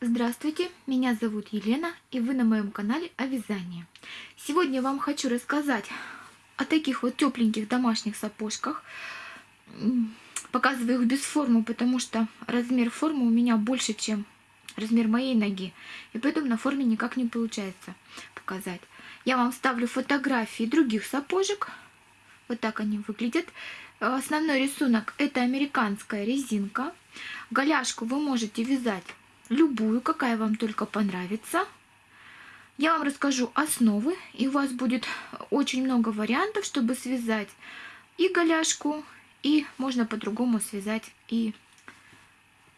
Здравствуйте, меня зовут Елена и вы на моем канале о вязании. Сегодня я вам хочу рассказать о таких вот тепленьких домашних сапожках. Показываю их без формы, потому что размер формы у меня больше, чем размер моей ноги. И поэтому на форме никак не получается показать. Я вам ставлю фотографии других сапожек. Вот так они выглядят. Основной рисунок это американская резинка. Голяшку вы можете вязать любую, какая вам только понравится. Я вам расскажу основы, и у вас будет очень много вариантов, чтобы связать и голяшку, и можно по-другому связать и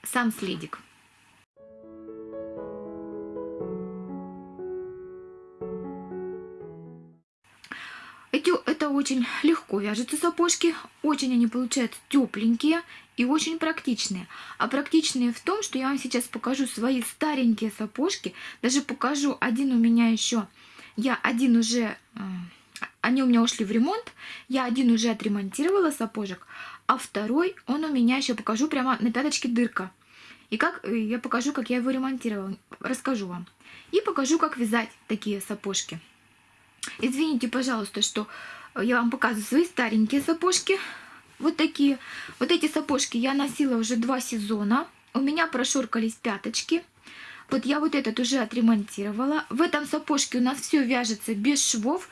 сам следик. Это очень легко вяжутся сапожки, очень они получаются тепленькие и очень практичные. А практичные в том, что я вам сейчас покажу свои старенькие сапожки, даже покажу один у меня еще, я один уже, э, они у меня ушли в ремонт, я один уже отремонтировала сапожек, а второй, он у меня еще покажу прямо на пяточке дырка. И как э, я покажу, как я его ремонтировала, расскажу вам. И покажу, как вязать такие сапожки. Извините, пожалуйста, что я вам показываю свои старенькие сапожки. Вот такие. Вот эти сапожки я носила уже два сезона. У меня прошуркались пяточки. Вот я вот этот уже отремонтировала. В этом сапожке у нас все вяжется без швов.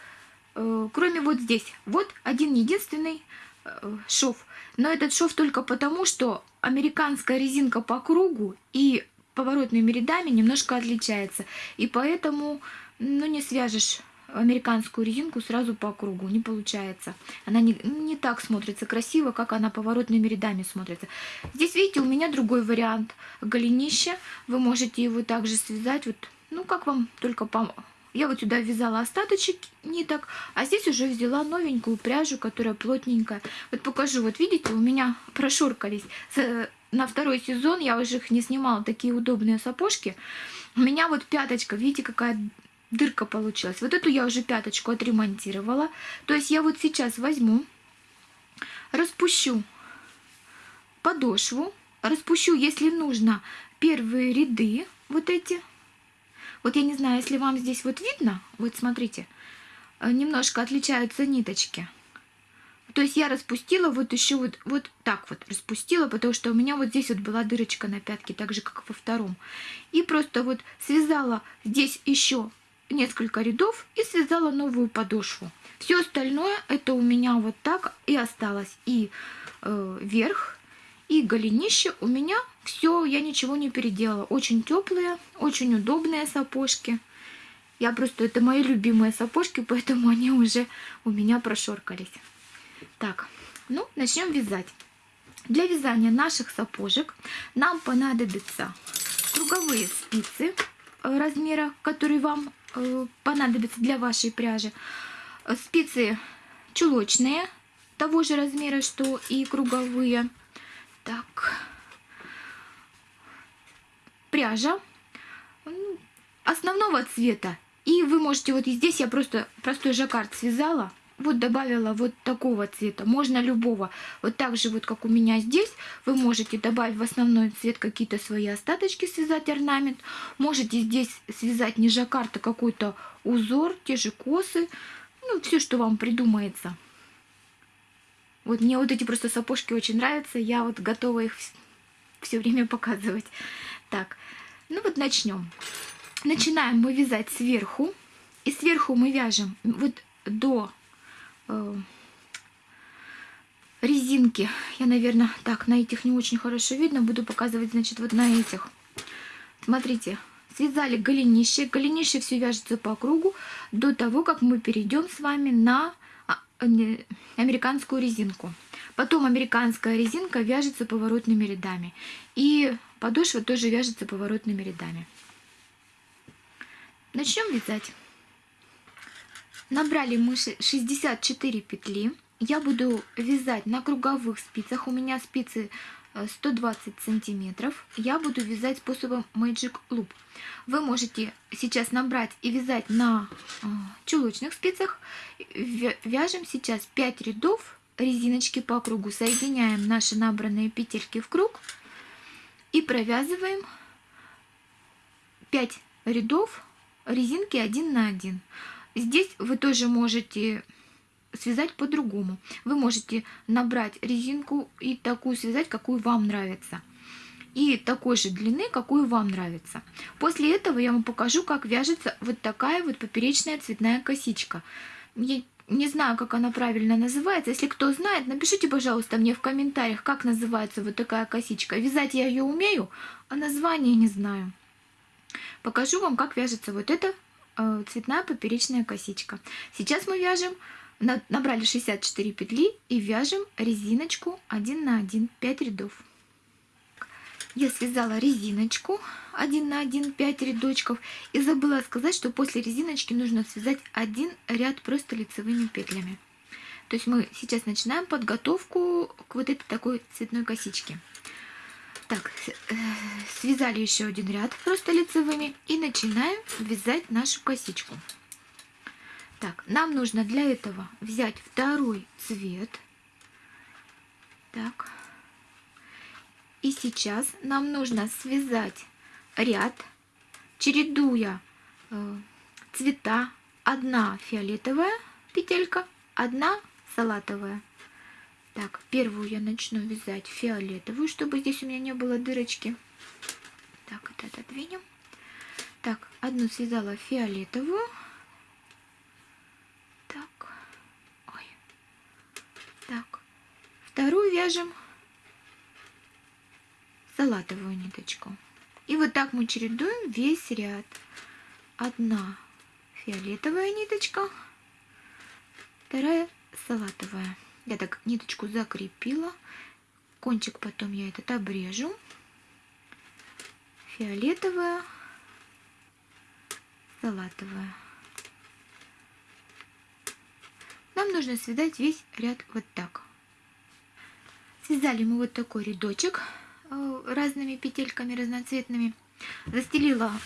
Э, кроме вот здесь. Вот один единственный э, шов. Но этот шов только потому, что американская резинка по кругу и поворотными рядами немножко отличается. И поэтому ну, не свяжешь американскую резинку сразу по кругу. Не получается. Она не, не так смотрится красиво, как она поворотными рядами смотрится. Здесь, видите, у меня другой вариант голенища. Вы можете его также связать. Вот, ну, как вам только по... Я вот сюда вязала остаточек ниток, а здесь уже взяла новенькую пряжу, которая плотненькая. Вот покажу, вот видите, у меня прошуркались. На второй сезон я уже их не снимала, такие удобные сапожки. У меня вот пяточка, видите, какая дырка получилась. Вот эту я уже пяточку отремонтировала. То есть я вот сейчас возьму, распущу подошву, распущу, если нужно, первые ряды вот эти. Вот я не знаю, если вам здесь вот видно, вот смотрите, э, немножко отличаются ниточки. То есть я распустила вот еще вот, вот так вот распустила, потому что у меня вот здесь вот была дырочка на пятке, так же, как во втором. И просто вот связала здесь еще несколько рядов и связала новую подошву. Все остальное это у меня вот так и осталось. И э, верх, и голенище у меня все, я ничего не переделала. Очень теплые, очень удобные сапожки. Я просто, это мои любимые сапожки, поэтому они уже у меня прошоркались. Так, ну, начнем вязать. Для вязания наших сапожек нам понадобятся круговые спицы э, размера, который вам понадобится для вашей пряжи. Спицы чулочные, того же размера, что и круговые. Так, пряжа основного цвета. И вы можете, вот здесь я просто простой жаккард связала, вот добавила вот такого цвета, можно любого. Вот так же, вот как у меня здесь, вы можете добавить в основной цвет какие-то свои остаточки, связать орнамент. Можете здесь связать не жаккард, какой-то узор, те же косы, ну, все, что вам придумается. Вот мне вот эти просто сапожки очень нравятся, я вот готова их все время показывать. Так, ну вот начнем. Начинаем мы вязать сверху. И сверху мы вяжем вот до Э, резинки. Я, наверное, так, на этих не очень хорошо видно. Буду показывать, значит, вот на этих. Смотрите, связали голенище. Голенище все вяжется по кругу до того, как мы перейдем с вами на а, американскую резинку. Потом американская резинка вяжется поворотными рядами. И подошва тоже вяжется поворотными рядами. Начнем вязать. Набрали мы 64 петли. Я буду вязать на круговых спицах. У меня спицы 120 э, сантиметров. Я буду вязать способом Magic Loop. Вы можете сейчас набрать и вязать на э, чулочных спицах. Вяжем сейчас 5 рядов резиночки по кругу. Соединяем наши набранные петельки в круг и провязываем 5 рядов резинки 1 на 1. Здесь вы тоже можете связать по-другому. Вы можете набрать резинку и такую связать, какую вам нравится. И такой же длины, какую вам нравится. После этого я вам покажу, как вяжется вот такая вот поперечная цветная косичка. Я не знаю, как она правильно называется. Если кто знает, напишите, пожалуйста, мне в комментариях, как называется вот такая косичка. Вязать я ее умею, а название не знаю. Покажу вам, как вяжется вот эта цветная поперечная косичка. Сейчас мы вяжем Набрали 64 петли и вяжем резиночку 1 на 1, 5 рядов. Я связала резиночку 1 на 1, 5 рядочков. И забыла сказать, что после резиночки нужно связать один ряд просто лицевыми петлями. То есть мы сейчас начинаем подготовку к вот этой такой цветной косичке. Так, э, связали еще один ряд просто лицевыми и начинаем вязать нашу косичку. Так, нам нужно для этого взять второй цвет. Так. И сейчас нам нужно связать ряд, чередуя э, цвета. Одна фиолетовая петелька, одна салатовая. Так, первую я начну вязать фиолетовую, чтобы здесь у меня не было дырочки. Так, это отодвинем. Так, одну связала фиолетовую. Вторую вяжем салатовую ниточку. И вот так мы чередуем весь ряд. Одна фиолетовая ниточка, вторая салатовая. Я так ниточку закрепила. Кончик потом я этот обрежу. Фиолетовая, салатовая. Нам нужно связать весь ряд вот так. Связали мы вот такой рядочек э, разными петельками разноцветными. Застелила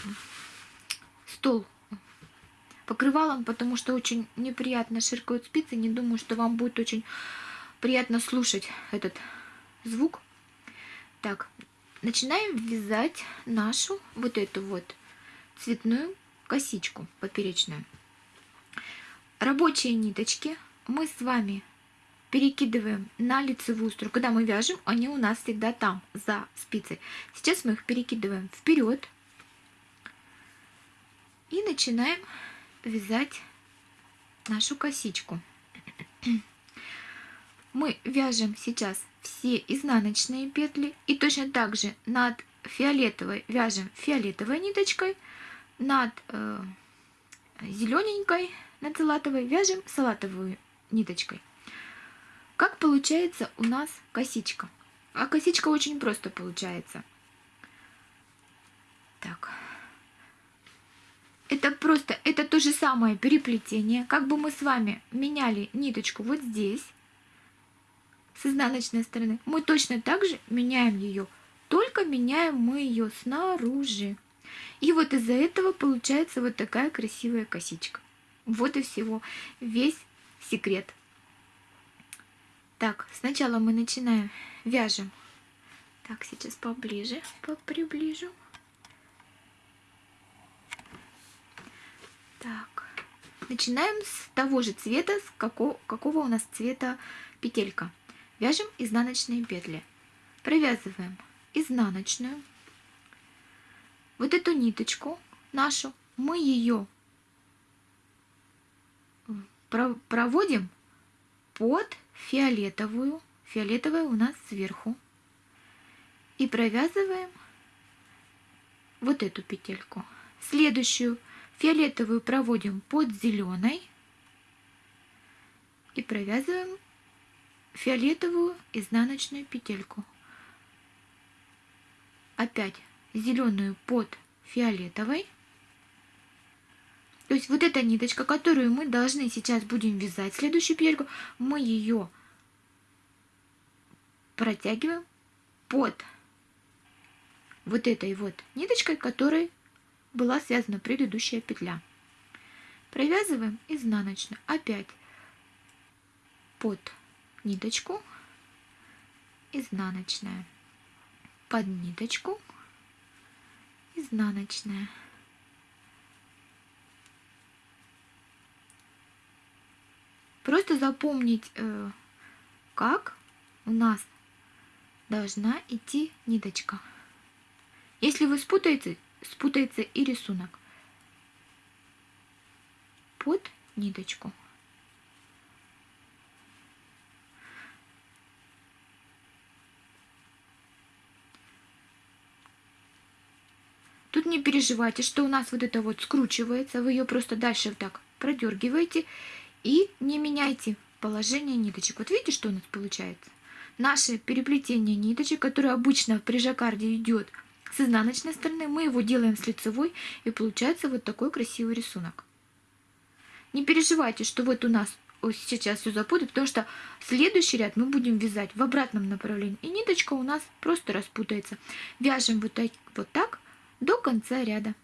стол покрывалом, потому что очень неприятно ширкают спицы. Не думаю, что вам будет очень приятно слушать этот звук. Так, начинаем вязать нашу вот эту вот цветную косичку поперечную. Рабочие ниточки мы с вами перекидываем на лицевую сторону. Когда мы вяжем, они у нас всегда там, за спицей. Сейчас мы их перекидываем вперед и начинаем вязать нашу косичку. Мы вяжем сейчас все изнаночные петли и точно так же над фиолетовой вяжем фиолетовой ниточкой, над э, зелененькой, над салатовой вяжем салатовую ниточкой. Как получается у нас косичка? А косичка очень просто получается. Так. Это просто, это то же самое переплетение. Как бы мы с вами меняли ниточку вот здесь, с изнаночной стороны, мы точно так же меняем ее. Только меняем мы ее снаружи. И вот из-за этого получается вот такая красивая косичка. Вот и всего. Весь секрет. Так, сначала мы начинаем, вяжем. Так, сейчас поближе, приближу. Так, начинаем с того же цвета, с какого, какого у нас цвета петелька. Вяжем изнаночные петли. Провязываем изнаночную. Вот эту ниточку нашу, мы ее проводим под фиолетовую, фиолетовая у нас сверху, и провязываем вот эту петельку. Следующую фиолетовую проводим под зеленой и провязываем фиолетовую изнаночную петельку. Опять зеленую под фиолетовой то есть вот эта ниточка, которую мы должны сейчас будем вязать, следующую петельку, мы ее протягиваем под вот этой вот ниточкой, которой была связана предыдущая петля. Провязываем изнаночную опять под ниточку, изнаночная, под ниточку, изнаночная. Просто запомнить, э, как у нас должна идти ниточка. Если вы спутаете, спутается и рисунок под ниточку. Тут не переживайте, что у нас вот это вот скручивается, вы ее просто дальше вот так продергиваете и не меняйте положение ниточек. Вот видите, что у нас получается? Наше переплетение ниточек, которое обычно при жаккарде идет с изнаночной стороны, мы его делаем с лицевой, и получается вот такой красивый рисунок. Не переживайте, что вот у нас сейчас все запутает, потому что следующий ряд мы будем вязать в обратном направлении, и ниточка у нас просто распутается. Вяжем вот так, вот так до конца ряда.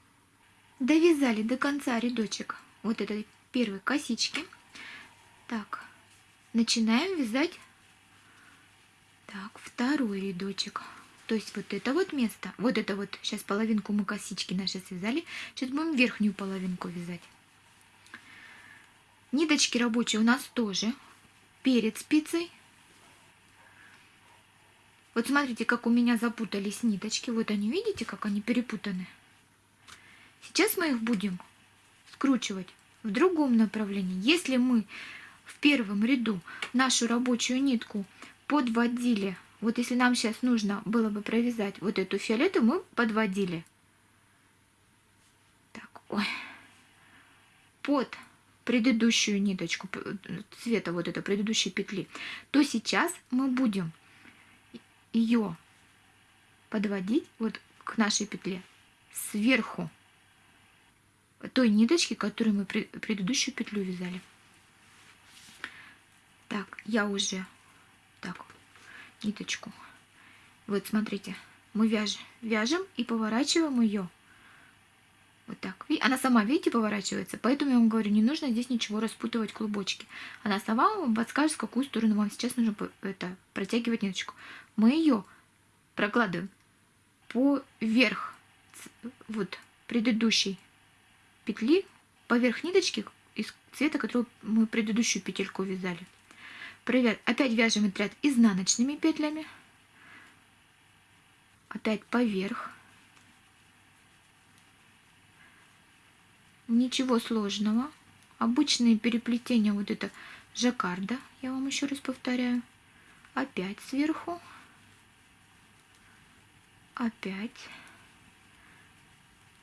Довязали до конца рядочек вот этой первой косички. Так, начинаем вязать так, второй рядочек. То есть вот это вот место, вот это вот, сейчас половинку мы косички наши связали, сейчас будем верхнюю половинку вязать. Ниточки рабочие у нас тоже перед спицей вот смотрите, как у меня запутались ниточки. Вот они, видите, как они перепутаны? Сейчас мы их будем скручивать в другом направлении. Если мы в первом ряду нашу рабочую нитку подводили, вот если нам сейчас нужно было бы провязать вот эту фиолетовую, мы подводили. Так, ой. Под предыдущую ниточку цвета вот этой предыдущей петли, то сейчас мы будем ее подводить вот к нашей петле сверху той ниточки, которую мы предыдущую петлю вязали. Так, я уже ниточку. Вот смотрите, мы вяжем, вяжем и поворачиваем ее вот так. Она сама, видите, поворачивается. Поэтому я вам говорю, не нужно здесь ничего распутывать клубочки. Она сама вам подскажет, в какую сторону вам сейчас нужно это, протягивать ниточку. Мы ее прокладываем поверх вот предыдущей петли, поверх ниточки из цвета, которую мы предыдущую петельку вязали. Проверь. Опять вяжем ряд изнаночными петлями. Опять поверх. Ничего сложного. Обычные переплетения вот это жаккарда, я вам еще раз повторяю. Опять сверху. Опять.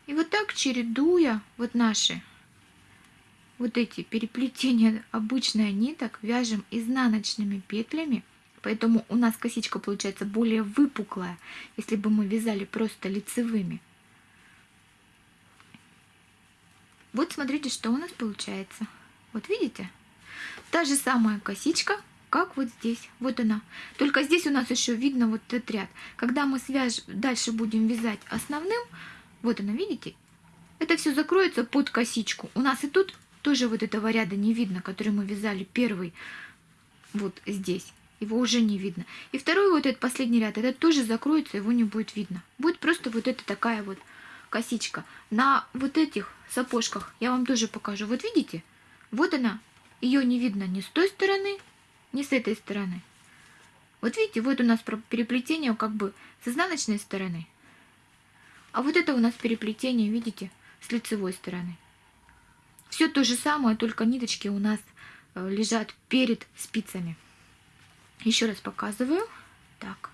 И вот так чередуя вот наши вот эти переплетения обычных ниток вяжем изнаночными петлями. Поэтому у нас косичка получается более выпуклая, если бы мы вязали просто лицевыми. Вот смотрите, что у нас получается. Вот видите? Та же самая косичка, как вот здесь. Вот она. Только здесь у нас еще видно вот этот ряд. Когда мы свяж... дальше будем вязать основным, вот она, видите? Это все закроется под косичку. У нас и тут тоже вот этого ряда не видно, который мы вязали первый вот здесь. Его уже не видно. И второй вот этот последний ряд, этот тоже закроется, его не будет видно. Будет просто вот эта такая вот косичка. На вот этих сапожках я вам тоже покажу. Вот видите? Вот она. Ее не видно ни с той стороны, ни с этой стороны. Вот видите, вот у нас переплетение как бы с изнаночной стороны. А вот это у нас переплетение, видите, с лицевой стороны. Все то же самое, только ниточки у нас э, лежат перед спицами. Еще раз показываю. Так.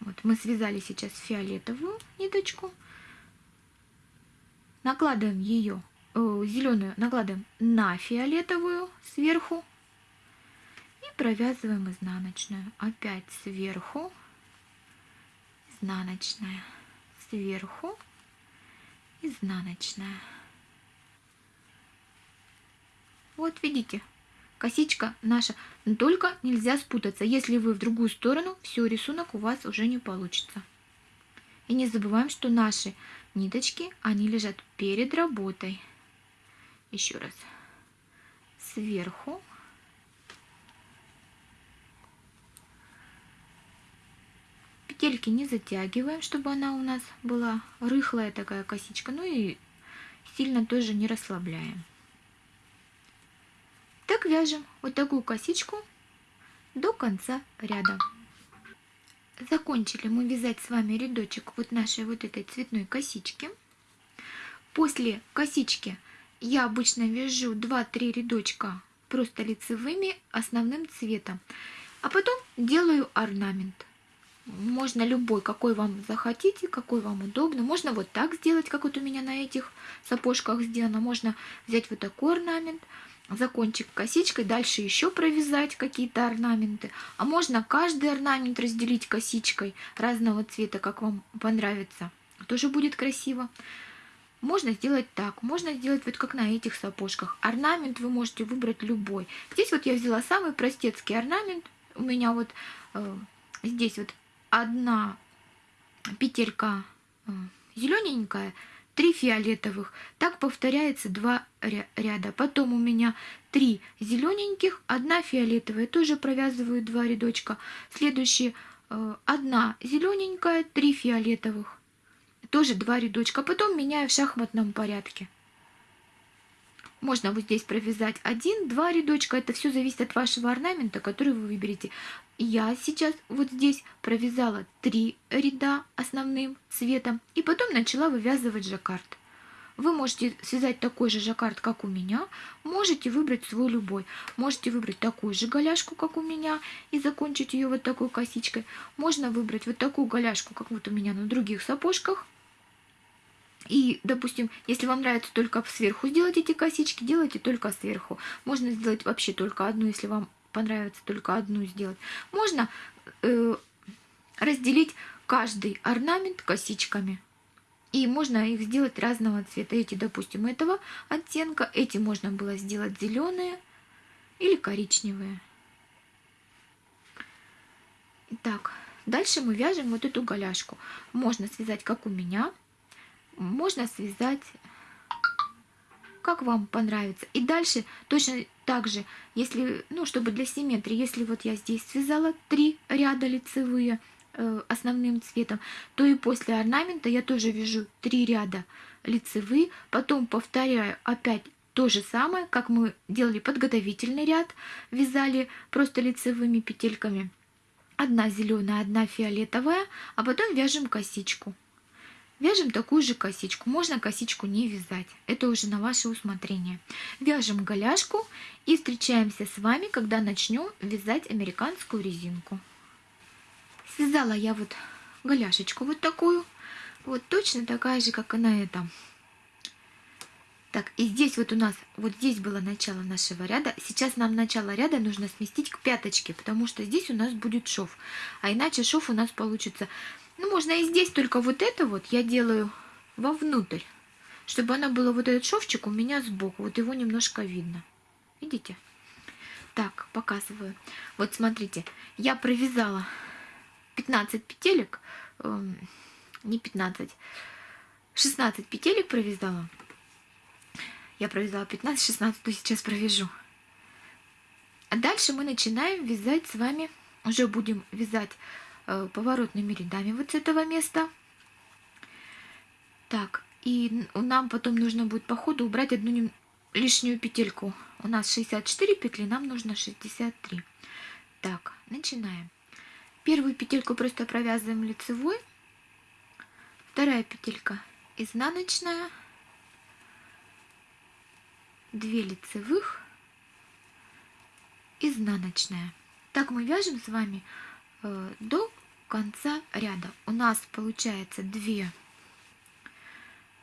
Вот мы связали сейчас фиолетовую ниточку. Накладываем ее, э, зеленую накладываем на фиолетовую сверху. И провязываем изнаночную. Опять сверху. Изнаночная. Сверху. Изнаночная. Вот видите, косичка наша. Но только нельзя спутаться. Если вы в другую сторону, все, рисунок у вас уже не получится. И не забываем, что наши ниточки, они лежат перед работой. Еще раз. Сверху. Петельки не затягиваем, чтобы она у нас была рыхлая такая косичка. Ну и сильно тоже не расслабляем. Так вяжем вот такую косичку до конца ряда. Закончили мы вязать с вами рядочек вот нашей вот этой цветной косички. После косички я обычно вяжу 2-3 рядочка просто лицевыми основным цветом. А потом делаю орнамент. Можно любой, какой вам захотите, какой вам удобно. Можно вот так сделать, как вот у меня на этих сапожках сделано. Можно взять вот такой орнамент, закончик косичкой, дальше еще провязать какие-то орнаменты. А можно каждый орнамент разделить косичкой разного цвета, как вам понравится. Тоже будет красиво. Можно сделать так, можно сделать вот как на этих сапожках. Орнамент вы можете выбрать любой. Здесь вот я взяла самый простецкий орнамент. У меня вот э, здесь вот одна петелька э, зелененькая, три фиолетовых. Так повторяется два ряда. Потом у меня три зелененьких, одна фиолетовая. Тоже провязываю два рядочка. Следующие э, одна зелененькая, три фиолетовых тоже два рядочка, потом меняю в шахматном порядке. Можно вот здесь провязать один, два рядочка, это все зависит от вашего орнамента, который вы выберете. Я сейчас вот здесь провязала три ряда основным цветом и потом начала вывязывать жаккард. Вы можете связать такой же жаккард, как у меня, можете выбрать свой любой. Можете выбрать такую же голяшку, как у меня, и закончить ее вот такой косичкой. Можно выбрать вот такую голяшку, как вот у меня на других сапожках, и, допустим, если вам нравится только сверху сделать эти косички, делайте только сверху. Можно сделать вообще только одну, если вам понравится только одну сделать. Можно э, разделить каждый орнамент косичками. И можно их сделать разного цвета. Эти, допустим, этого оттенка. Эти можно было сделать зеленые или коричневые. Итак, дальше мы вяжем вот эту голяшку. Можно связать, как у меня можно связать как вам понравится. И дальше точно так же, если, ну, чтобы для симметрии, если вот я здесь связала три ряда лицевые э, основным цветом, то и после орнамента я тоже вяжу три ряда лицевые, потом повторяю опять то же самое, как мы делали подготовительный ряд, вязали просто лицевыми петельками. Одна зеленая, одна фиолетовая, а потом вяжем косичку. Вяжем такую же косичку. Можно косичку не вязать. Это уже на ваше усмотрение. Вяжем голяшку и встречаемся с вами, когда начнем вязать американскую резинку. Связала я вот голяшечку вот такую. Вот точно такая же, как и на этом. Так, и здесь вот у нас, вот здесь было начало нашего ряда. Сейчас нам начало ряда нужно сместить к пяточке, потому что здесь у нас будет шов. А иначе шов у нас получится ну, можно и здесь, только вот это вот я делаю вовнутрь, чтобы она была вот этот шовчик у меня сбоку. Вот его немножко видно. Видите? Так, показываю. Вот смотрите, я провязала 15 петелек, э, не 15, 16 петелек провязала. Я провязала 15, 16, то сейчас провяжу. А дальше мы начинаем вязать с вами, уже будем вязать поворотными рядами вот с этого места. Так, и нам потом нужно будет по ходу убрать одну лишнюю петельку. У нас 64 петли, нам нужно 63. Так, начинаем. Первую петельку просто провязываем лицевой. Вторая петелька изнаночная. 2 лицевых, изнаночная. Так мы вяжем с вами э, до конца ряда у нас получается 2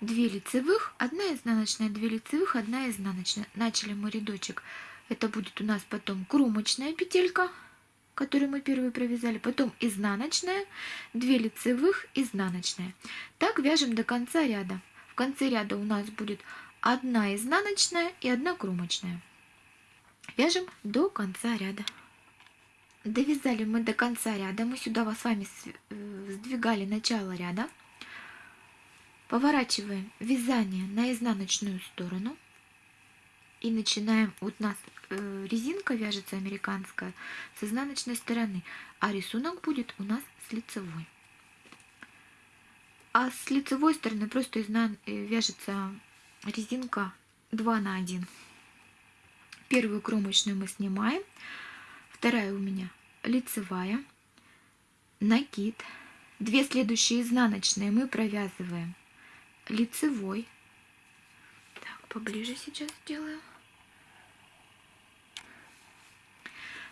2 лицевых, одна изнаночная, 2 лицевых, одна изнаночная. Начали мы рядочек. Это будет у нас потом кромочная петелька, которую мы первую провязали, потом изнаночная, 2 лицевых, изнаночная. Так вяжем до конца ряда. В конце ряда у нас будет одна изнаночная и одна кромочная. Вяжем до конца ряда. Довязали мы до конца ряда. Мы сюда с вами э, сдвигали начало ряда. Поворачиваем вязание на изнаночную сторону. И начинаем, вот у нас э, резинка вяжется американская с изнаночной стороны, а рисунок будет у нас с лицевой. А с лицевой стороны просто изнан... Э, вяжется резинка 2 на 1. Первую кромочную мы снимаем. Вторая у меня лицевая. Накид. Две следующие изнаночные мы провязываем лицевой. Так, поближе сейчас сделаю.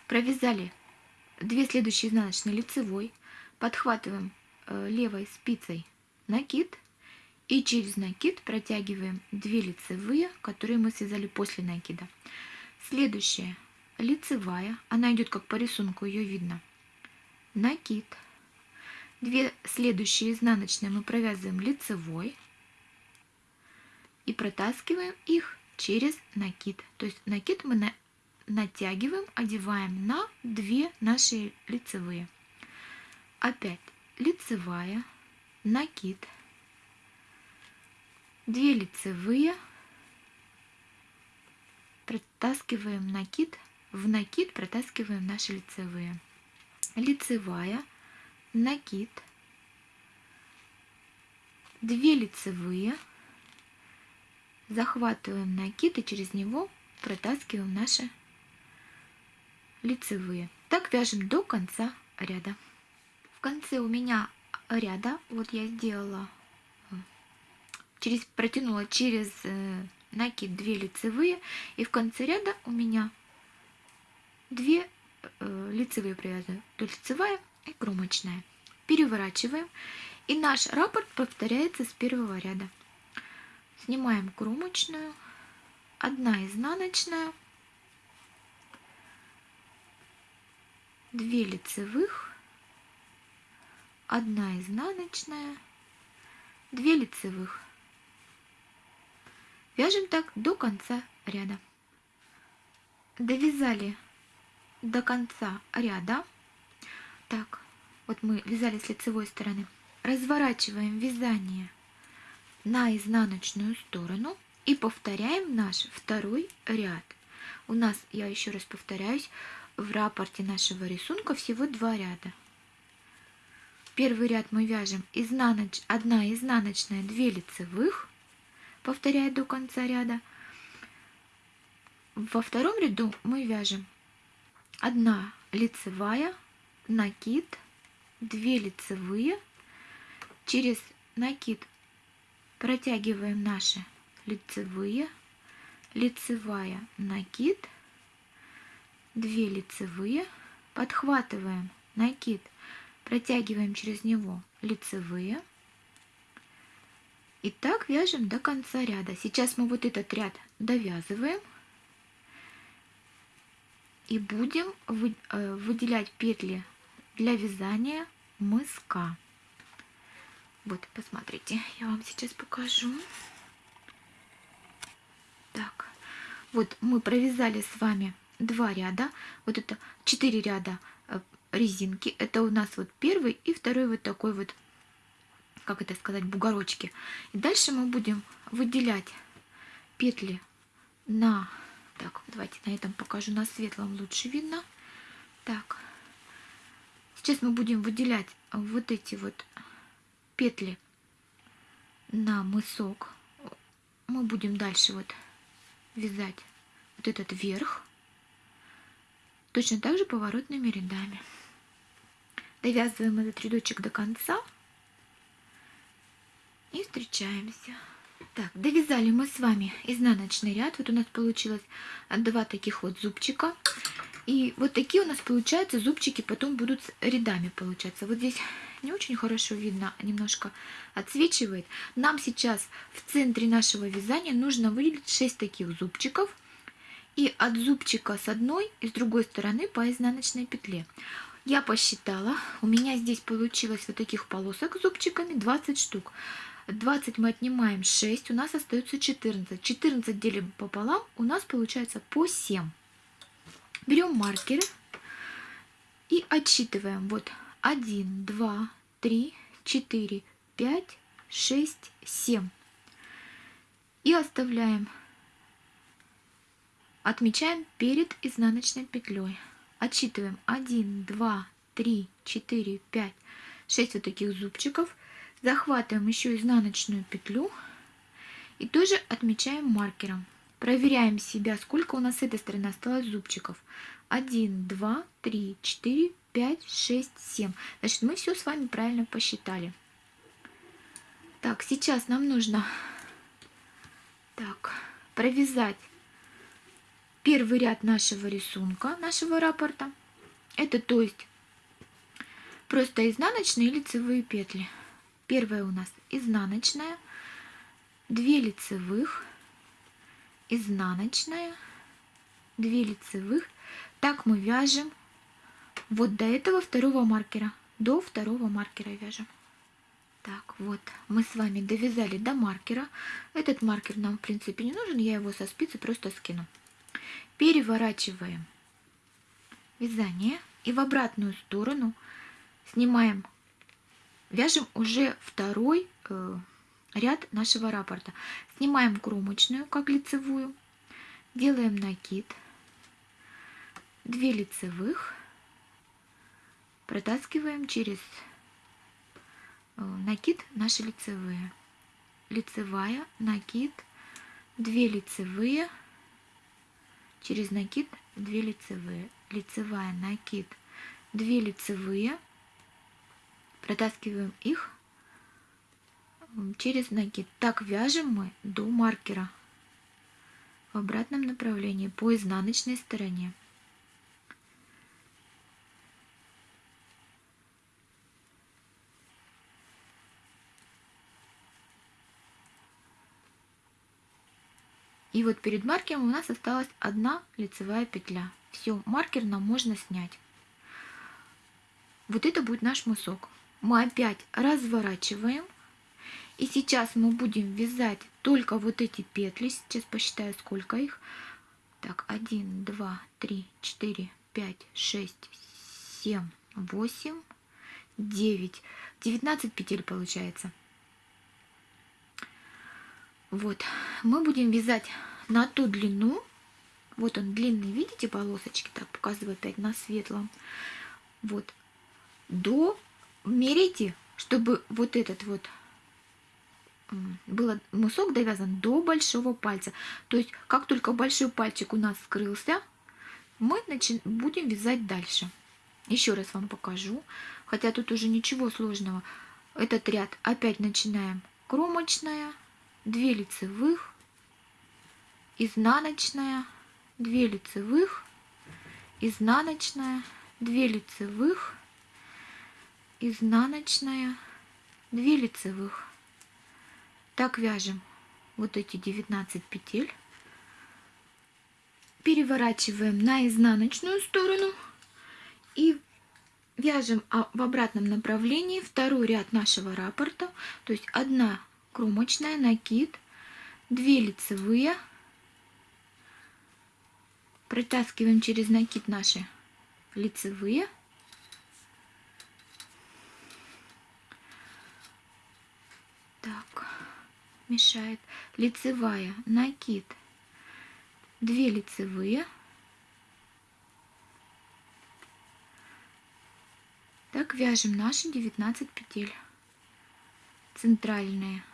Провязали две следующие изнаночные лицевой. Подхватываем э, левой спицей накид и через накид протягиваем 2 лицевые, которые мы связали после накида. Следующая лицевая, она идет как по рисунку, ее видно. Накид. Две следующие изнаночные мы провязываем лицевой и протаскиваем их через накид. То есть накид мы на, натягиваем, одеваем на две наши лицевые. Опять лицевая, накид, 2 лицевые, протаскиваем накид, в накид протаскиваем наши лицевые. Лицевая, накид, 2 лицевые, захватываем накид и через него протаскиваем наши лицевые. Так вяжем до конца ряда. В конце у меня ряда, вот я сделала через, протянула через э, накид 2 лицевые, и в конце ряда у меня 2 э, лицевые провязаны, то лицевая и кромочная. Переворачиваем, и наш раппорт повторяется с первого ряда. Снимаем кромочную, одна изнаночная, 2 лицевых, одна изнаночная, 2 лицевых. Вяжем так до конца ряда. Довязали до конца ряда. Так, вот мы вязали с лицевой стороны. Разворачиваем вязание на изнаночную сторону и повторяем наш второй ряд. У нас, я еще раз повторяюсь, в рапорте нашего рисунка всего два ряда. Первый ряд мы вяжем изнаноч... одна изнаночная, 2 лицевых, повторяя до конца ряда. Во втором ряду мы вяжем одна лицевая, накид, 2 лицевые, через накид протягиваем наши лицевые, лицевая, накид, 2 лицевые, подхватываем накид, протягиваем через него лицевые, и так вяжем до конца ряда. Сейчас мы вот этот ряд довязываем. И будем э, выделять петли для вязания мыска. Вот, посмотрите, я вам сейчас покажу. Так, вот мы провязали с вами два ряда. Вот это четыре ряда э, резинки. Это у нас вот первый и второй вот такой вот как это сказать, бугорочки. И дальше мы будем выделять петли на... Так, давайте на этом покажу, на светлом лучше видно. Так, сейчас мы будем выделять вот эти вот петли на мысок. Мы будем дальше вот вязать вот этот верх. Точно так же поворотными рядами. Довязываем этот рядочек до конца и встречаемся. Так, довязали мы с вами изнаночный ряд. Вот у нас получилось два таких вот зубчика. И вот такие у нас получаются зубчики, потом будут рядами получаться. Вот здесь не очень хорошо видно, немножко отсвечивает. Нам сейчас в центре нашего вязания нужно выделить 6 таких зубчиков. И от зубчика с одной и с другой стороны по изнаночной петле. Я посчитала, у меня здесь получилось вот таких полосок с зубчиками 20 штук. 20 мы отнимаем 6, у нас остается 14. 14 делим пополам, у нас получается по 7. Берем маркеры и отсчитываем. Вот 1, 2, 3, 4, 5, 6, 7. И оставляем, отмечаем перед изнаночной петлей. Отсчитываем 1, 2, 3, 4, 5, 6 вот таких зубчиков захватываем еще изнаночную петлю и тоже отмечаем маркером. проверяем себя, сколько у нас с этой стороны осталось зубчиков. 1, 2, 3, 4, 5, 6, 7. Значит, мы все с вами правильно посчитали. Так, сейчас нам нужно так, провязать первый ряд нашего рисунка, нашего раппорта. Это то есть просто изнаночные лицевые петли. Первая у нас изнаночная, 2 лицевых, изнаночная, 2 лицевых. Так мы вяжем вот до этого второго маркера, до второго маркера вяжем. Так, вот, мы с вами довязали до маркера. Этот маркер нам, в принципе, не нужен, я его со спицы просто скину. Переворачиваем вязание и в обратную сторону снимаем, вяжем уже второй э, ряд нашего раппорта. Снимаем кромочную, как лицевую, делаем накид, 2 лицевых, протаскиваем через э, накид наши лицевые. Лицевая, накид, 2 лицевые, через накид 2 лицевые. Лицевая, накид, 2 лицевые, протаскиваем их через накид. Так вяжем мы до маркера в обратном направлении по изнаночной стороне. И вот перед маркером у нас осталась одна лицевая петля. Все, маркер нам можно снять. Вот это будет наш мысок. Мы опять разворачиваем. И сейчас мы будем вязать только вот эти петли. Сейчас посчитаю, сколько их. Так, 1, 2, 3, 4, 5, 6, 7, 8, 9. 19 петель получается. Вот, мы будем вязать на ту длину. Вот он длинный, видите, полосочки, так показываю опять на светлом. Вот, до, мерите, чтобы вот этот вот был мысок довязан до большого пальца. То есть, как только большой пальчик у нас скрылся, мы начи... будем вязать дальше. Еще раз вам покажу, хотя тут уже ничего сложного. Этот ряд опять начинаем кромочная, 2 лицевых, изнаночная, 2 лицевых, изнаночная, 2 лицевых, изнаночная, 2 лицевых. Так вяжем вот эти 19 петель. Переворачиваем на изнаночную сторону и вяжем а, в обратном направлении второй ряд нашего раппорта. То есть одна кромочная, накид, 2 лицевые. Протаскиваем через накид наши лицевые. Так, мешает. Лицевая, накид, 2 лицевые. Так вяжем наши 19 петель центральные.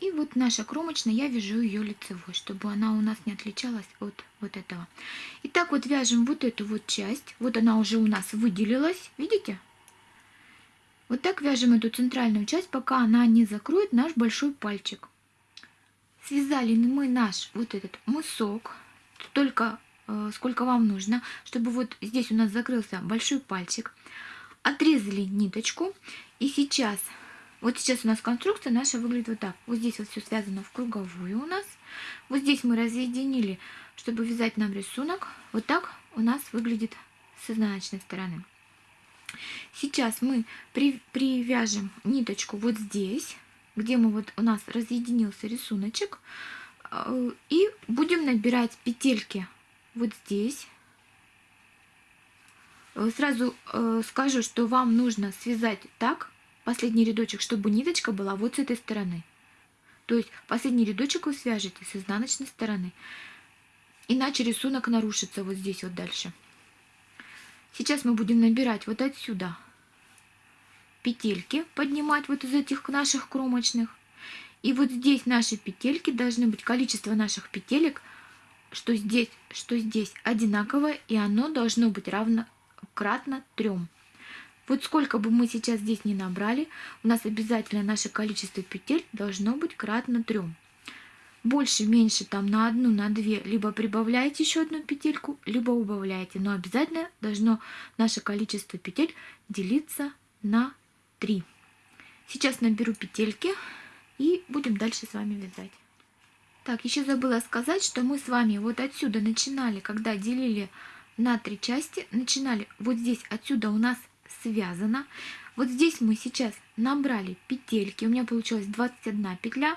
И вот наша кромочная, я вяжу ее лицевой, чтобы она у нас не отличалась от вот этого. Итак, вот вяжем вот эту вот часть. Вот она уже у нас выделилась, видите? Вот так вяжем эту центральную часть, пока она не закроет наш большой пальчик. Связали мы наш вот этот мысок, только э, сколько вам нужно, чтобы вот здесь у нас закрылся большой пальчик. Отрезали ниточку и сейчас вот сейчас у нас конструкция наша выглядит вот так. Вот здесь вот все связано в круговую у нас. Вот здесь мы разъединили, чтобы вязать нам рисунок. Вот так у нас выглядит с изнаночной стороны. Сейчас мы при, привяжем ниточку вот здесь, где мы вот у нас разъединился рисуночек. Э, и будем набирать петельки вот здесь. Э, сразу э, скажу, что вам нужно связать так, последний рядочек, чтобы ниточка была вот с этой стороны. То есть последний рядочек вы свяжете с изнаночной стороны. Иначе рисунок нарушится вот здесь вот дальше. Сейчас мы будем набирать вот отсюда петельки, поднимать вот из этих наших кромочных. И вот здесь наши петельки должны быть, количество наших петелек, что здесь, что здесь одинаковое, и оно должно быть равно кратно трем. Вот сколько бы мы сейчас здесь не набрали, у нас обязательно наше количество петель должно быть кратно трем. Больше, меньше, там на одну, на две, либо прибавляете еще одну петельку, либо убавляете. Но обязательно должно наше количество петель делиться на 3. Сейчас наберу петельки и будем дальше с вами вязать. Так, еще забыла сказать, что мы с вами вот отсюда начинали, когда делили на три части, начинали вот здесь, отсюда у нас связано. Вот здесь мы сейчас набрали петельки, у меня получилось 21 петля.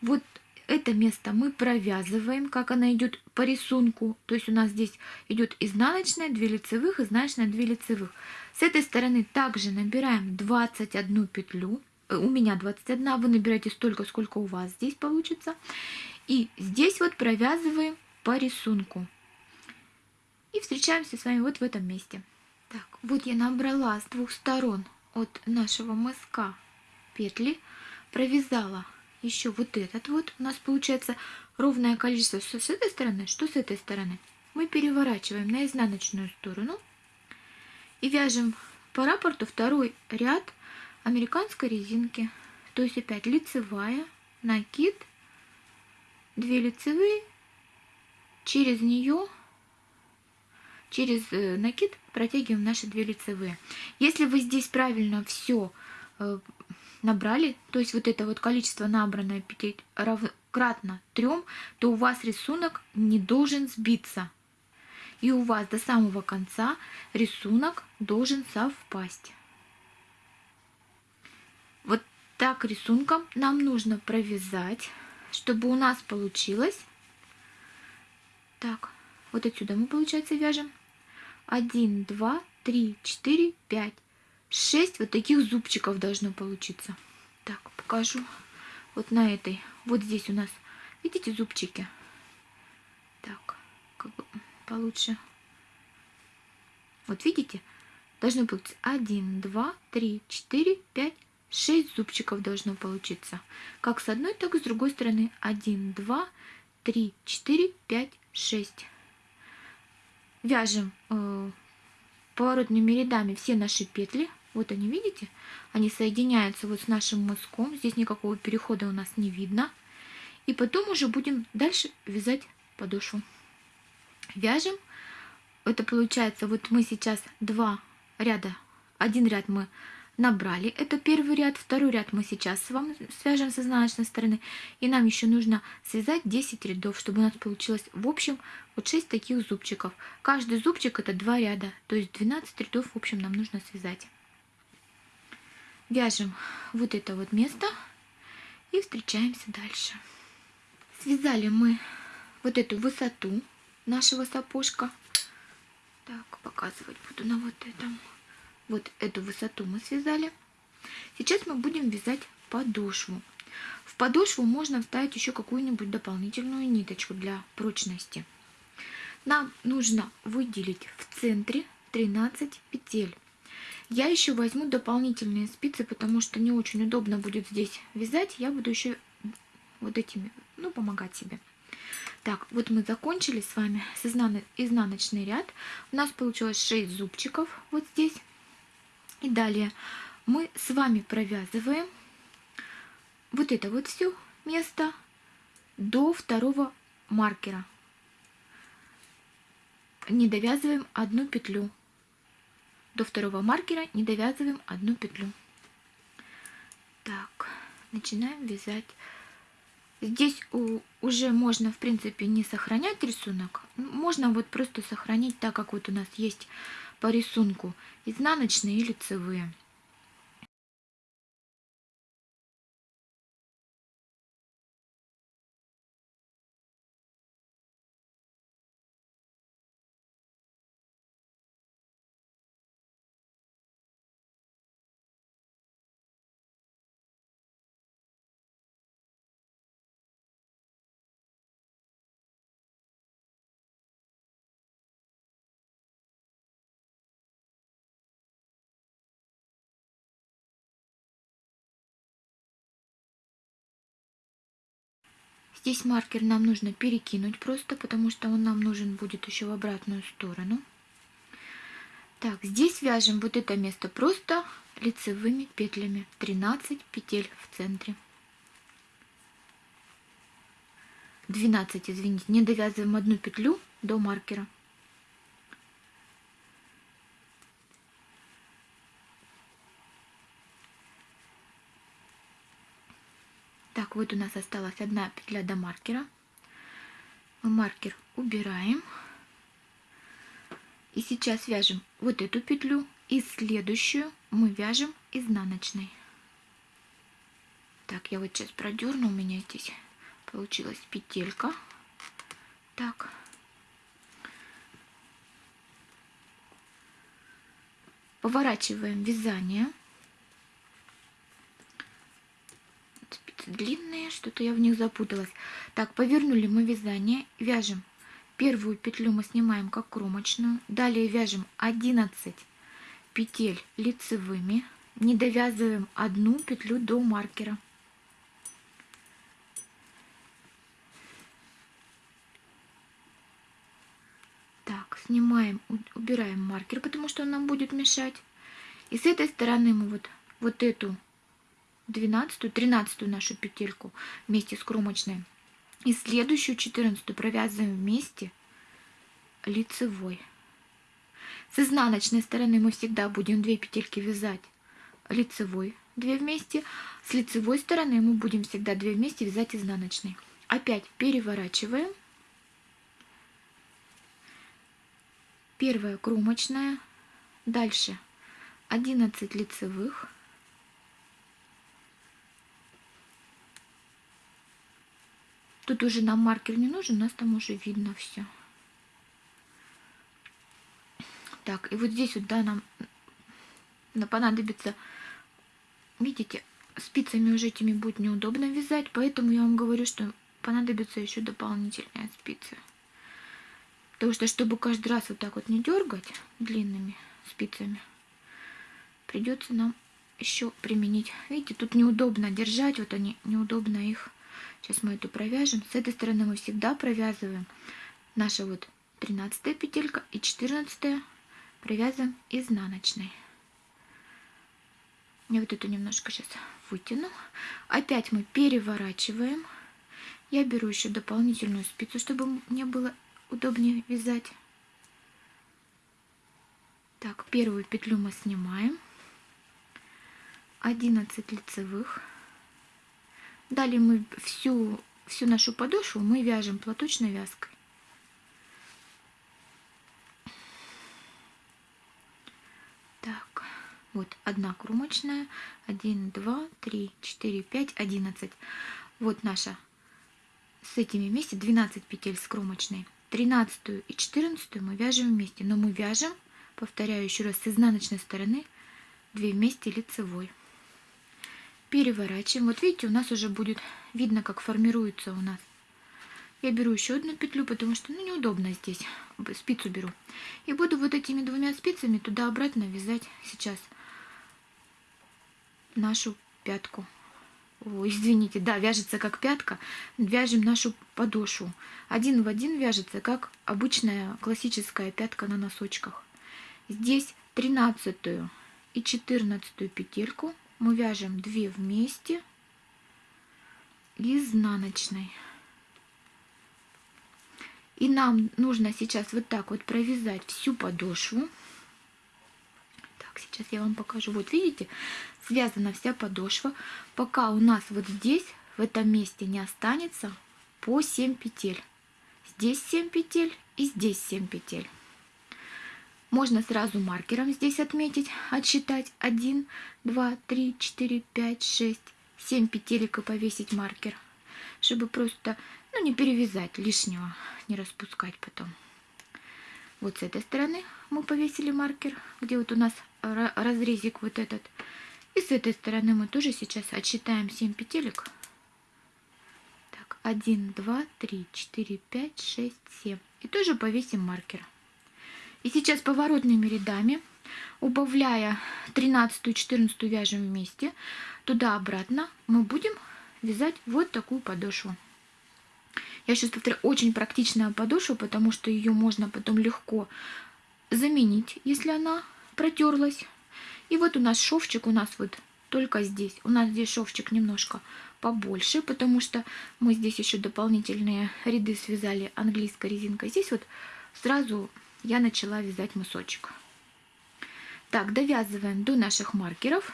Вот это место мы провязываем, как она идет по рисунку. То есть у нас здесь идет изнаночная, 2 лицевых, изнаночная, 2 лицевых. С этой стороны также набираем 21 петлю. Э, у меня 21, вы набираете столько, сколько у вас здесь получится. И здесь вот провязываем по рисунку. И встречаемся с вами вот в этом месте. Так, вот я набрала с двух сторон от нашего мыска петли, провязала еще вот этот вот. У нас получается ровное количество что с этой стороны, что с этой стороны. Мы переворачиваем на изнаночную сторону и вяжем по раппорту второй ряд американской резинки. То есть опять лицевая, накид, 2 лицевые, через нее через э, накид протягиваем наши две лицевые. Если вы здесь правильно все э, набрали, то есть вот это вот количество набранное петель кратно 3, то у вас рисунок не должен сбиться. И у вас до самого конца рисунок должен совпасть. Вот так рисунком нам нужно провязать, чтобы у нас получилось. Так, вот отсюда мы, получается, вяжем 1, 2, 3, 4, 5, 6 вот таких зубчиков должно получиться. Так, покажу. Вот на этой. Вот здесь у нас, видите, зубчики? Так, как бы получше. Вот видите? Должно быть 1, 2, 3, 4, 5, 6 зубчиков должно получиться. Как с одной, так и с другой стороны. 1, 2, 3, 4, 5, 6 вяжем э, поворотными рядами все наши петли. Вот они, видите? Они соединяются вот с нашим мыском. Здесь никакого перехода у нас не видно. И потом уже будем дальше вязать подошву. Вяжем. Это получается, вот мы сейчас два ряда. Один ряд мы набрали. Это первый ряд. Второй ряд мы сейчас с вами свяжем с изнаночной стороны. И нам еще нужно связать 10 рядов, чтобы у нас получилось в общем вот 6 таких зубчиков. Каждый зубчик это 2 ряда. То есть 12 рядов в общем нам нужно связать. Вяжем вот это вот место и встречаемся дальше. Связали мы вот эту высоту нашего сапожка. Так, показывать буду на вот этом. Вот эту высоту мы связали. Сейчас мы будем вязать подошву. В подошву можно вставить еще какую-нибудь дополнительную ниточку для прочности. Нам нужно выделить в центре 13 петель. Я еще возьму дополнительные спицы, потому что не очень удобно будет здесь вязать. Я буду еще вот этими, ну, помогать себе. Так, вот мы закончили с вами с изнаночный ряд. У нас получилось 6 зубчиков вот здесь. И далее мы с вами провязываем вот это вот все место до второго маркера. Не довязываем одну петлю. До второго маркера не довязываем одну петлю. Так, начинаем вязать. Здесь уже можно, в принципе, не сохранять рисунок. Можно вот просто сохранить так, как вот у нас есть по рисунку изнаночные и лицевые. Здесь маркер нам нужно перекинуть просто, потому что он нам нужен будет еще в обратную сторону. Так, здесь вяжем вот это место просто лицевыми петлями. 13 петель в центре. 12, извините, не довязываем одну петлю до маркера. Так, вот у нас осталась одна петля до маркера. Мы маркер убираем. И сейчас вяжем вот эту петлю и следующую мы вяжем изнаночной. Так, я вот сейчас продерну, у меня здесь получилась петелька. Так. Поворачиваем вязание. Спицы длинные, что-то я в них запуталась. Так, повернули мы вязание, вяжем. Первую петлю мы снимаем как кромочную. Далее вяжем 11 петель лицевыми. Не довязываем одну петлю до маркера. снимаем, убираем маркер, потому что он нам будет мешать. И с этой стороны мы вот, вот эту 12 13 нашу петельку вместе с кромочной и следующую 14 провязываем вместе лицевой. С изнаночной стороны мы всегда будем 2 петельки вязать лицевой 2 вместе. С лицевой стороны мы будем всегда 2 вместе вязать изнаночной. Опять переворачиваем первая кромочная, дальше 11 лицевых, Тут уже нам маркер не нужен, у нас там уже видно все. Так, и вот здесь вот, да, нам понадобится, видите, спицами уже этими будет неудобно вязать, поэтому я вам говорю, что понадобится еще дополнительные спицы. Потому что, чтобы каждый раз вот так вот не дергать длинными спицами, придется нам еще применить. Видите, тут неудобно держать, вот они, неудобно их. Сейчас мы эту провяжем. С этой стороны мы всегда провязываем наша вот 13 петелька и 14 провязываем изнаночной. Я вот эту немножко сейчас вытяну. Опять мы переворачиваем. Я беру еще дополнительную спицу, чтобы мне было удобнее вязать. Так, первую петлю мы снимаем. 11 лицевых. Далее мы всю, всю нашу подошву мы вяжем платочной вязкой. Так, вот одна кромочная, 1, 2, 3, 4, 5, 11. Вот наша с этими вместе 12 петель с кромочной. 13 и 14 мы вяжем вместе, но мы вяжем, повторяю еще раз, с изнаночной стороны 2 вместе лицевой. Переворачиваем. Вот видите, у нас уже будет видно, как формируется у нас. Я беру еще одну петлю, потому что ну, неудобно здесь. Спицу беру. И буду вот этими двумя спицами туда-обратно вязать сейчас нашу пятку. О, извините, да, вяжется как пятка. Вяжем нашу подошву. Один в один вяжется, как обычная классическая пятка на носочках. Здесь 13 и 14 петельку мы вяжем 2 вместе изнаночной. И нам нужно сейчас вот так вот провязать всю подошву. Так, сейчас я вам покажу. Вот видите, связана вся подошва, пока у нас вот здесь, в этом месте не останется по 7 петель. Здесь 7 петель и здесь 7 петель. Можно сразу маркером здесь отметить, отсчитать 1, 2, 3, 4, 5, 6, 7 петелек и повесить маркер, чтобы просто ну, не перевязать лишнего, не распускать потом. Вот с этой стороны мы повесили маркер, где вот у нас разрезик вот этот. И с этой стороны мы тоже сейчас отсчитаем 7 петелек. Так, 1, 2, 3, 4, 5, 6, 7. И тоже повесим маркер. И сейчас поворотными рядами, убавляя 13 и 14 вяжем вместе, туда-обратно мы будем вязать вот такую подошву. Я сейчас повторяю, очень практичная подошва, потому что ее можно потом легко заменить, если она протерлась. И вот у нас шовчик у нас вот только здесь. У нас здесь шовчик немножко побольше, потому что мы здесь еще дополнительные ряды связали английской резинкой. Здесь вот сразу я начала вязать мысочек. Так, довязываем до наших маркеров,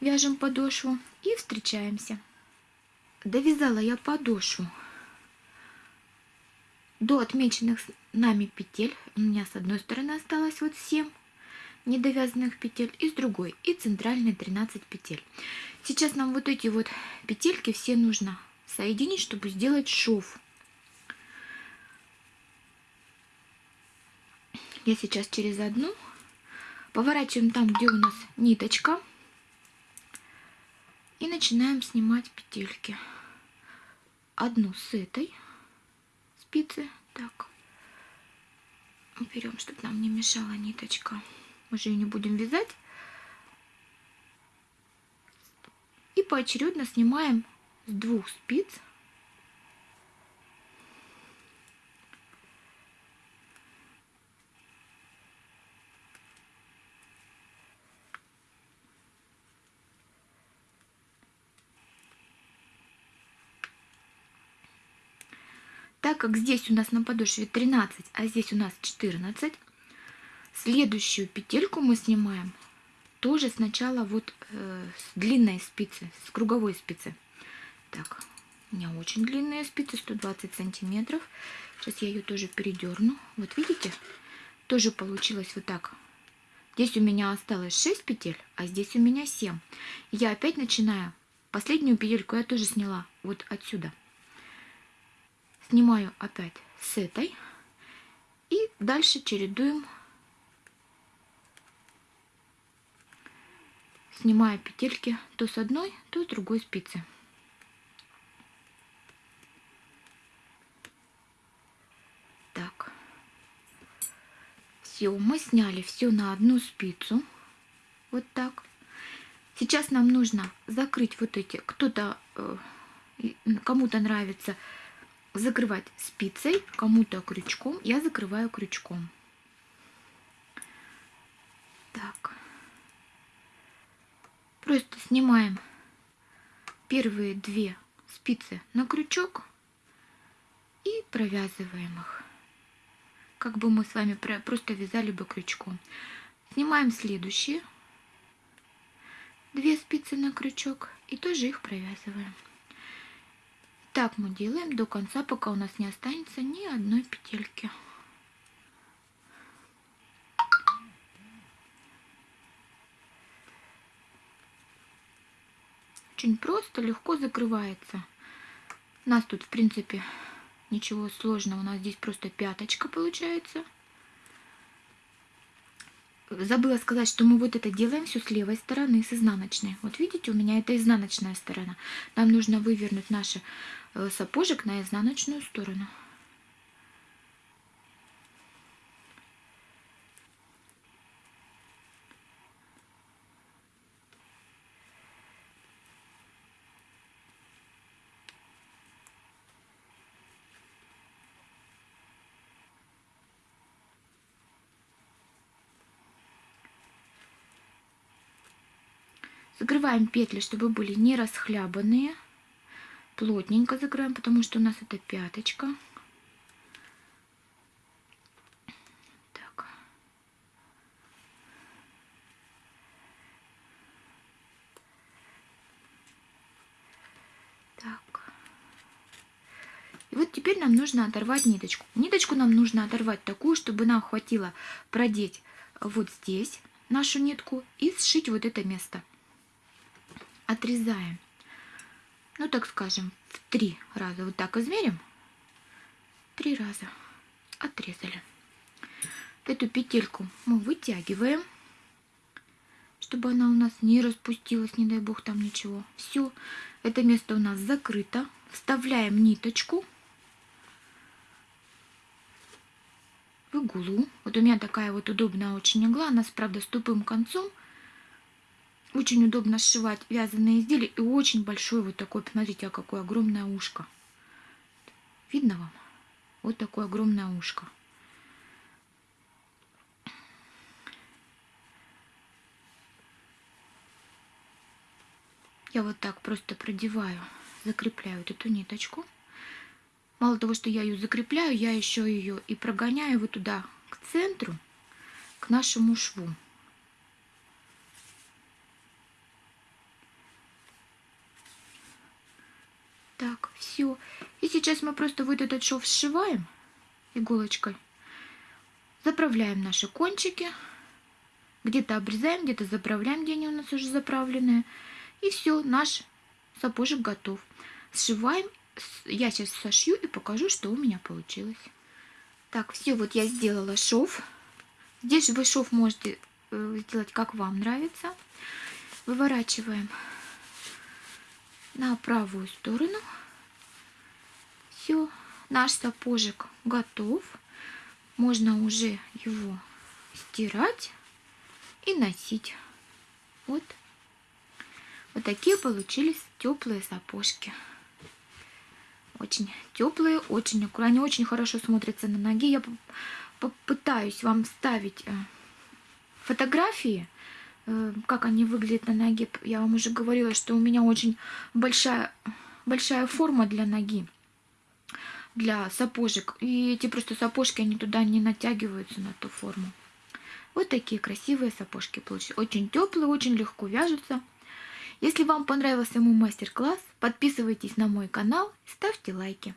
вяжем подошву и встречаемся. Довязала я подошву до отмеченных нами петель. У меня с одной стороны осталось вот 7 недовязанных петель и с другой и центральные 13 петель. Сейчас нам вот эти вот петельки все нужно соединить, чтобы сделать шов. Я сейчас через одну поворачиваем там, где у нас ниточка. И начинаем снимать петельки. Одну с этой спицы. Так. Берем, чтобы нам не мешала ниточка. Мы же ее не будем вязать. И поочередно снимаем с двух спиц так как здесь у нас на подошве 13, а здесь у нас 14, следующую петельку мы снимаем тоже сначала вот э, с длинной спицы, с круговой спицы. Так, у меня очень длинные спицы, 120 сантиметров. Сейчас я ее тоже передерну. Вот видите, тоже получилось вот так. Здесь у меня осталось 6 петель, а здесь у меня 7. Я опять начинаю. Последнюю петельку я тоже сняла вот отсюда снимаю опять с этой. И дальше чередуем. Снимая петельки то с одной то с другой спицы. Так. Все мы сняли все на одну спицу. Вот так. Сейчас нам нужно закрыть вот эти. Кто-то э, кому-то нравится закрывать спицей, кому-то крючком. Я закрываю крючком. Так. Просто снимаем первые две спицы на крючок и провязываем их. Как бы мы с вами просто вязали бы крючком. Снимаем следующие две спицы на крючок и тоже их провязываем. Так мы делаем до конца, пока у нас не останется ни одной петельки. Очень просто, легко закрывается. У нас тут, в принципе, ничего сложного. У нас здесь просто пяточка получается забыла сказать, что мы вот это делаем все с левой стороны, с изнаночной. Вот видите, у меня это изнаночная сторона. Нам нужно вывернуть наш э, сапожек на изнаночную сторону. Закрываем петли, чтобы были не расхлябанные. Плотненько закрываем, потому что у нас это пяточка. Так. И вот теперь нам нужно оторвать ниточку. Ниточку нам нужно оторвать такую, чтобы нам хватило продеть вот здесь нашу нитку и сшить вот это место отрезаем. Ну, так скажем, в три раза. Вот так измерим. Три раза. Отрезали. Эту петельку мы вытягиваем, чтобы она у нас не распустилась, не дай бог там ничего. Все, это место у нас закрыто. Вставляем ниточку в иглу. Вот у меня такая вот удобная очень игла. Она, правда, с тупым концом. Очень удобно сшивать вязаные изделия и очень большой вот такой, посмотрите, а какое огромное ушко. Видно вам? Вот такое огромное ушко. Я вот так просто продеваю, закрепляю вот эту ниточку. Мало того, что я ее закрепляю, я еще ее и прогоняю вот туда, к центру, к нашему шву. Так, все. И сейчас мы просто вот этот шов сшиваем иголочкой. Заправляем наши кончики. Где-то обрезаем, где-то заправляем, где они у нас уже заправленные. И все, наш сапожек готов. Сшиваем. Я сейчас сошью и покажу, что у меня получилось. Так, все, вот я сделала шов. Здесь вы шов можете э, сделать, как вам нравится. Выворачиваем на правую сторону. Все, наш сапожек готов. Можно уже его стирать и носить. Вот. Вот такие получились теплые сапожки. Очень теплые, очень они очень хорошо смотрятся на ноге. Я попытаюсь вам ставить э, фотографии, как они выглядят на ноге. Я вам уже говорила, что у меня очень большая, большая форма для ноги, для сапожек. И эти просто сапожки, они туда не натягиваются на ту форму. Вот такие красивые сапожки получились. Очень теплые, очень легко вяжутся. Если вам понравился мой мастер-класс, подписывайтесь на мой канал ставьте лайки.